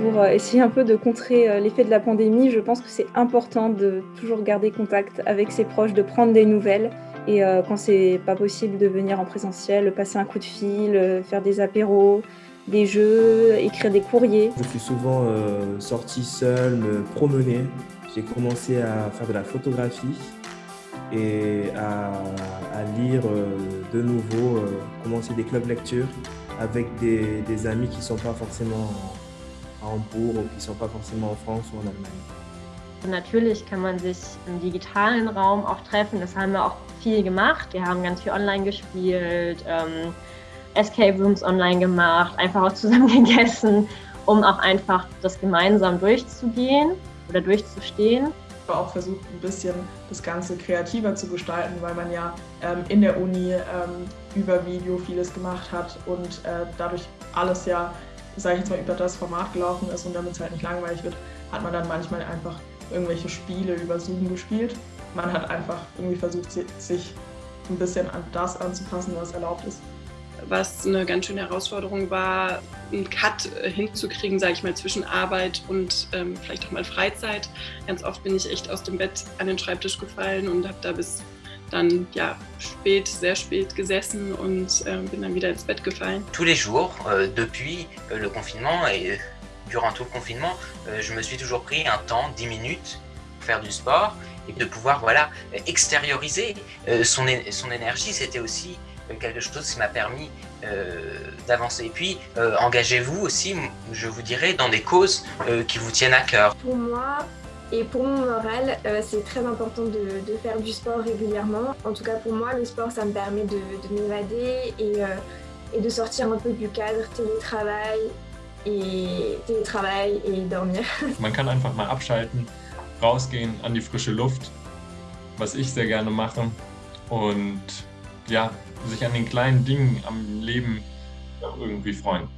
Pour euh, essayer un peu de contrer euh, l'effet de la pandémie, je pense que c'est important de toujours garder contact avec ses proches, de prendre des nouvelles et euh, quand c'est pas possible de venir en présentiel, passer un coup de fil, faire des apéros, des jeux, écrire des courriers. Je suis souvent euh, sorti seul, me promener. J'ai commencé à faire de la photographie et à, lire de nouveau, commencer des clubs lecture avec des amis qui ne sont pas forcément à Hambourg ou qui ne sont pas forcément en France ou en Allemagne. Natürlich kann man sich im digitalen Raum auch treffen. Das haben wir auch viel gemacht. Wir haben ganz viel online gespielt, ähm, Escape Rooms online gemacht, einfach auch zusammen gegessen, um auch einfach das gemeinsam durchzugehen oder durchzustehen. Ich habe auch versucht, ein bisschen das Ganze kreativer zu gestalten, weil man ja ähm, in der Uni ähm, über Video vieles gemacht hat und äh, dadurch alles ja, sage ich jetzt mal, über das Format gelaufen ist und damit es halt nicht langweilig wird, hat man dann manchmal einfach irgendwelche Spiele über Zoom gespielt. Man hat einfach irgendwie versucht, sich ein bisschen an das anzupassen, was erlaubt ist. was eine ganz schöne Herausforderung war, einen Cut hinzukriegen, sage ich mal, zwischen Arbeit und ähm, vielleicht auch mal Freizeit. Ganz oft bin ich echt aus dem Bett an den Schreibtisch gefallen und habe da bis dann ja spät, sehr spät gesessen und äh, bin dann wieder ins Bett gefallen. Tous les jours, euh, depuis euh, le confinement et durant tout le confinement, euh, je me suis toujours pris un temps, 10 minutes, pour faire du sport et de pouvoir voilà extérioriser euh, son, son énergie. C'était aussi quelque chose qui m'a permis euh, d'avancer. Et puis, euh, engagez-vous aussi, je vous dirais, dans des causes euh, qui vous tiennent à cœur. Pour moi, et pour mon moral, euh, c'est très important de, faire du sport régulièrement. En tout cas pour moi, le sport, ça me permet de, de m'évader et, euh, et, de sortir un peu du cadre télétravail et Télétravail et dormir. Man kann einfach mal abschalten, rausgehen an die frische Luft, was ich sehr gerne mache. Und ja, sich an den kleinen Dingen am Leben irgendwie freuen.